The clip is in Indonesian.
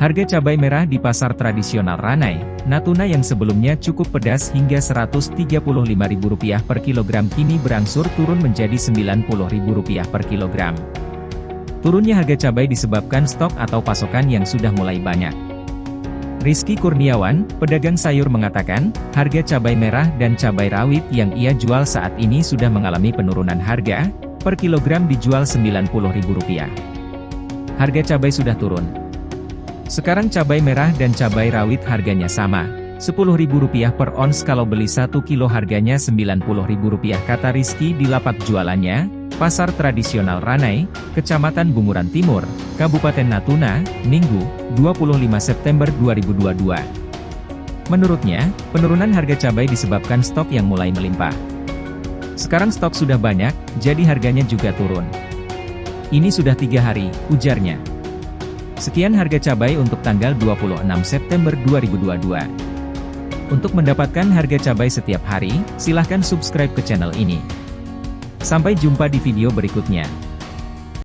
Harga cabai merah di pasar tradisional Ranai, Natuna yang sebelumnya cukup pedas hingga Rp135.000 per kilogram kini berangsur turun menjadi Rp90.000 per kilogram. Turunnya harga cabai disebabkan stok atau pasokan yang sudah mulai banyak. Rizky Kurniawan, pedagang sayur mengatakan, harga cabai merah dan cabai rawit yang ia jual saat ini sudah mengalami penurunan harga, per kilogram dijual Rp90.000. Harga cabai sudah turun. Sekarang cabai merah dan cabai rawit harganya sama. Rp10.000 per ons kalau beli 1 kilo harganya Rp90.000 kata Rizky di lapak jualannya, Pasar Tradisional Ranai, Kecamatan Bunguran Timur, Kabupaten Natuna, Minggu, 25 September 2022. Menurutnya, penurunan harga cabai disebabkan stok yang mulai melimpah. Sekarang stok sudah banyak, jadi harganya juga turun. Ini sudah tiga hari, ujarnya. Sekian harga cabai untuk tanggal 26 September 2022. Untuk mendapatkan harga cabai setiap hari, silahkan subscribe ke channel ini. Sampai jumpa di video berikutnya.